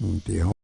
Mua.